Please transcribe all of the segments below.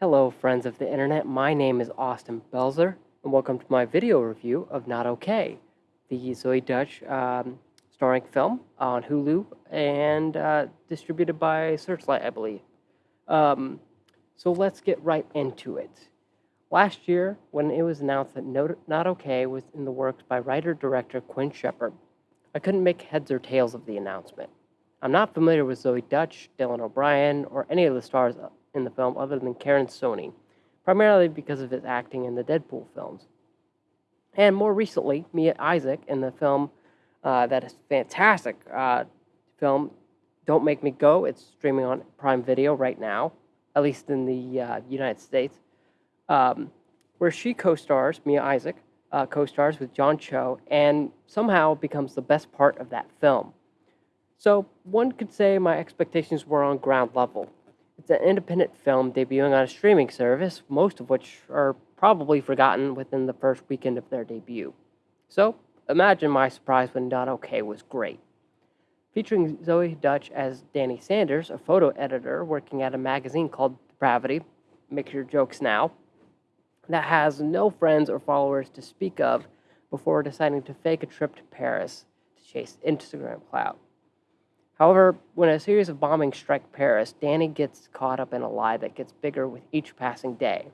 Hello, friends of the internet. My name is Austin Belzer, and welcome to my video review of Not Okay, the Zoey Deutch um, starring film on Hulu and uh, distributed by Searchlight, I believe. Um, so let's get right into it. Last year, when it was announced that Not Okay was in the works by writer-director Quinn Shephard, I couldn't make heads or tails of the announcement. I'm not familiar with Zoey Deutch, Dylan O'Brien, or any of the stars in the film other than Karan Soni, primarily because of his acting in the Deadpool films. And more recently, Mia Isaac in the film uh, that is fantastic uh, film, Don't Make Me Go. It's streaming on Prime Video right now, at least in the uh, United States, um, where she co-stars, Mia Isaac, uh, co-stars with John Cho, and somehow becomes the best part of that film. So one could say my expectations were on ground level. It's an independent film debuting on a streaming service, most of which are probably forgotten within the first weekend of their debut. So, imagine my surprise when Not Okay was great. Featuring Zoey Deutch as Danny Sanders, a photo editor working at a magazine called Depravity, Make Your Jokes Now, that has no friends or followers to speak of before deciding to fake a trip to Paris to chase Instagram clout. However, when a series of bombings strike Paris, Danny gets caught up in a lie that gets bigger with each passing day.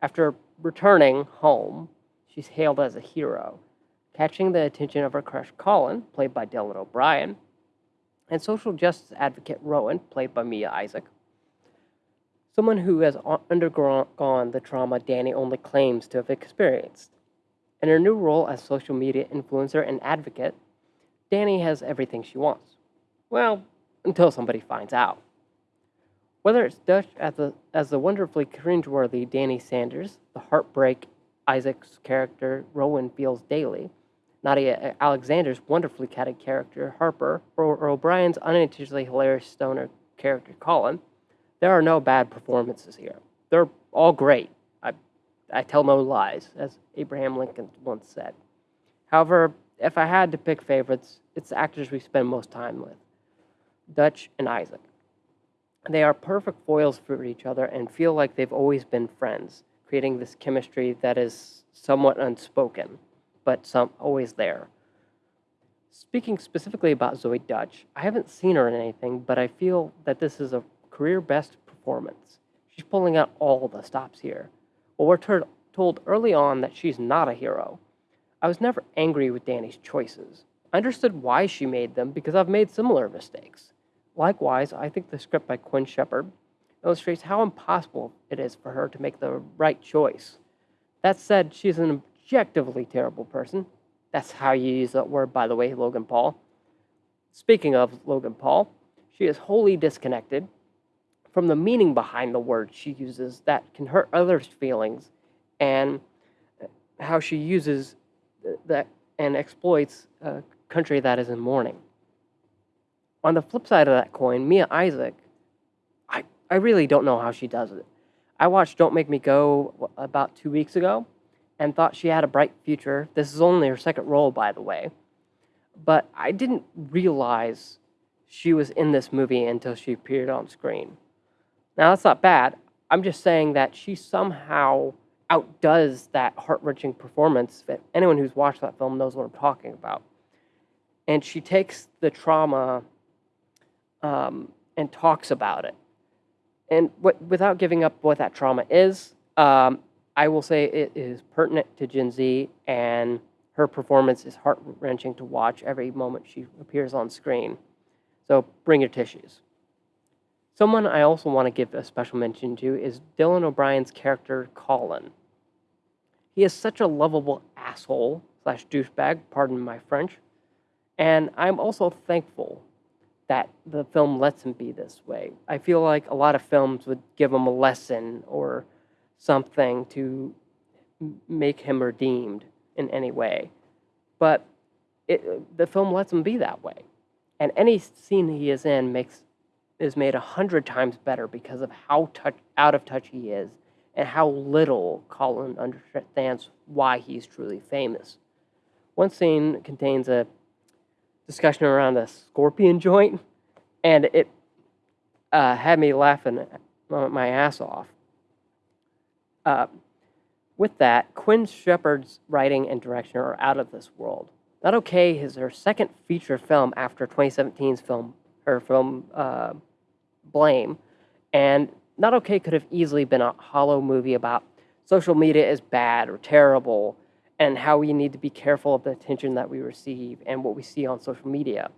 After returning home, she's hailed as a hero, catching the attention of her crush Colin, played by Dylan O'Brien, and social justice advocate Rowan, played by Mia Isaac. Someone who has undergone the trauma Danny only claims to have experienced. In her new role as social media influencer and advocate, Danny has everything she wants well, until somebody finds out. Whether it's Deutch as the, as the wonderfully cringeworthy Danny Sanders, the heartbreak Isaac's character Rowan feels daily, Nadia Alexander's wonderfully catty character Harper, or, O'Brien's unintentionally hilarious stoner character Colin, there are no bad performances here. They're all great. I, I tell no lies, as Abraham Lincoln once said. However, if I had to pick favorites, it's the actors we spend most time with. Deutch, and Isaac. They are perfect foils for each other and feel like they've always been friends, creating this chemistry that is somewhat unspoken, but some always there. Speaking specifically about Zoey Deutch, I haven't seen her in anything, but I feel that this is a career best performance. She's pulling out all the stops here. Well, we're told early on that she's not a hero. I was never angry with Danny's choices. I understood why she made them because I've made similar mistakes. Likewise, I think the script by Quinn Shephard illustrates how impossible it is for her to make the right choice. That said, she's an objectively terrible person. That's how you use that word, by the way, Logan Paul. Speaking of Logan Paul, she is wholly disconnected from the meaning behind the words she uses that can hurt others' feelings and how she uses that and exploits a country that is in mourning on the flip side of that coin, Mia Isaac, I, I really don't know how she does it. I watched Don't Make Me Go about two weeks ago and thought she had a bright future. This is only her second role, by the way. But I didn't realize she was in this movie until she appeared on screen. Now, that's not bad. I'm just saying that she somehow outdoes that heart wrenching performance. That anyone who's watched that film knows what I'm talking about. And she takes the trauma um, and talks about it. And what, without giving up what that trauma is, um, I will say it is pertinent to Gen Z, and her performance is heart wrenching to watch every moment she appears on screen. So bring your tissues. Someone I also want to give a special mention to is Dylan O'Brien's character, Colin. He is such a lovable asshole slash douchebag, pardon my French, and I'm also thankful that the film lets him be this way. I feel like a lot of films would give him a lesson or something to make him redeemed in any way. But it, the film lets him be that way. And any scene he is in makes is made a hundred times better because of how touch, out of touch he is and how little Colin understands why he's truly famous. One scene contains a discussion around a scorpion joint, and it uh, had me laughing my ass off. Uh, with that, Quinn Shephard's writing and direction are out of this world. Not Okay is her second feature film after 2017's film, her film uh, Blame, and Not Okay could have easily been a hollow movie about social media is bad or terrible, and how we need to be careful of the attention that we receive and what we see on social media.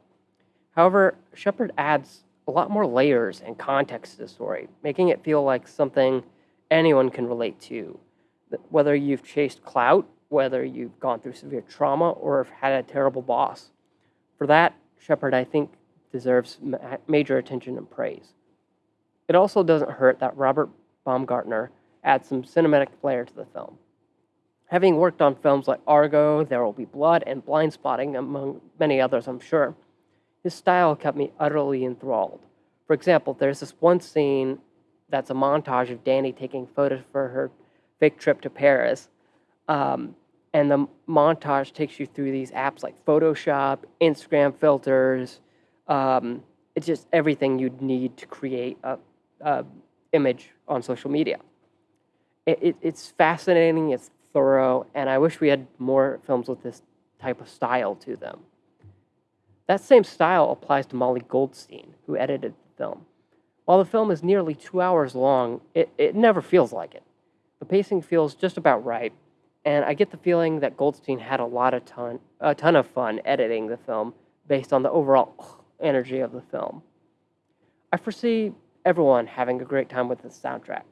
However, Shephard adds a lot more layers and context to the story, making it feel like something anyone can relate to. Whether you've chased clout, whether you've gone through severe trauma, or have had a terrible boss. For that, Shephard, I think, deserves major attention and praise. It also doesn't hurt that Robert Baumgartner adds some cinematic flair to the film. Having worked on films like Argo, There Will Be Blood, and Blindspotting, among many others, I'm sure, his style kept me utterly enthralled. For example, there's this one scene that's a montage of Danny taking photos for her fake trip to Paris. Um, and the montage takes you through these apps like Photoshop, Instagram filters. Um, it's just everything you'd need to create a, a image on social media. It, it, it's fascinating, it's thorough, and I wish we had more films with this type of style to them. That same style applies to Molly Goldstein, who edited the film. While the film is nearly two hours long, it, it never feels like it. The pacing feels just about right, and I get the feeling that Goldstein had a lot of ton, a ton of fun editing the film based on the overall energy of the film. I foresee everyone having a great time with the soundtrack.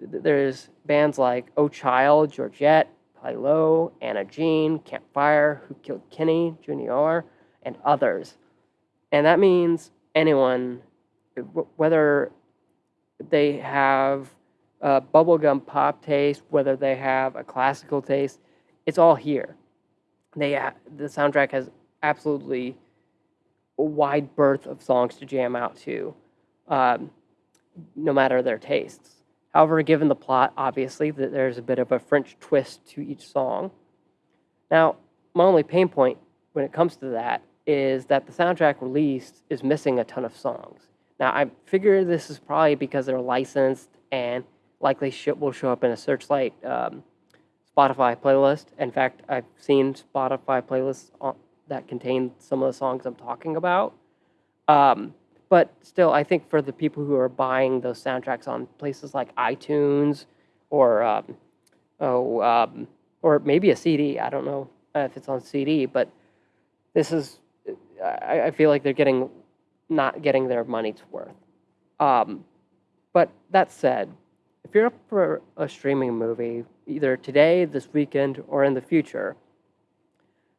There's bands like Oh Child, Georgette, Pilo, Anna Jean, Campfire, Who Killed Kenny, Junior, and others. And that means anyone, whether they have a bubblegum pop taste, whether they have a classical taste, it's all here. They the soundtrack has absolutely a wide berth of songs to jam out to, um, no matter their tastes. However, given the plot, obviously, that there's a bit of a French twist to each song. Now, my only pain point when it comes to that is that the soundtrack released is missing a ton of songs. Now, I figure this is probably because they're licensed and likely will show up in a Searchlight um, Spotify playlist. In fact, I've seen Spotify playlists that contain some of the songs I'm talking about. Um, but still, I think for the people who are buying those soundtracks on places like iTunes or um, oh, um, or maybe a CD, I don't know if it's on CD, but this is I, I feel like they're getting not getting their money's worth. Um, but that said, if you're up for a streaming movie, either today, this weekend, or in the future,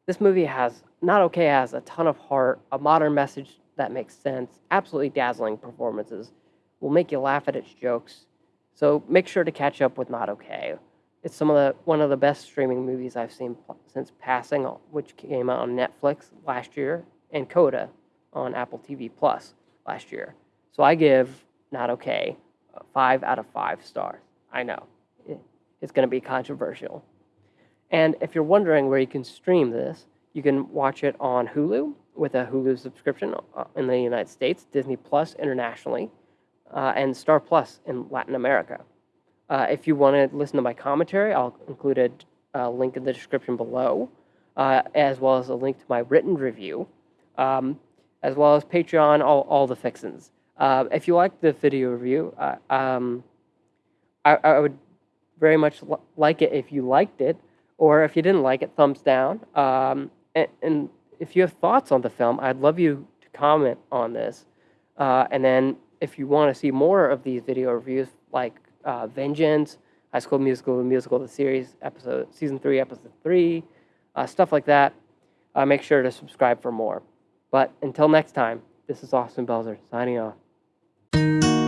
this movie has not okay has a ton of heart, a modern message that makes sense, absolutely dazzling performances, will make you laugh at its jokes. So make sure to catch up with Not Okay. It's some of the one of the best streaming movies I've seen since Passing, which came out on Netflix last year, and Coda on Apple TV Plus last year. So I give Not Okay five out of five stars. I know it's going to be controversial. And if you're wondering where you can stream this, you can watch it on Hulu with a Hulu subscription uh, in the United States, Disney Plus internationally, uh, and Star Plus in Latin America. Uh, if you want to listen to my commentary, I'll include a, a link in the description below, uh, as well as a link to my written review, um, as well as Patreon, all, all the fixins. Uh, if you like the video review, uh, um, I, I, would very much like it if you liked it, or if you didn't like it, thumbs down. Um, and, and, if you have thoughts on the film, I'd love you to comment on this. Uh, and then if you want to see more of these video reviews, like uh, Vengeance, High School Musical, the musical, the series, episode, season three, episode three, uh, stuff like that, uh, make sure to subscribe for more. But until next time, this is Austin Belzer signing off.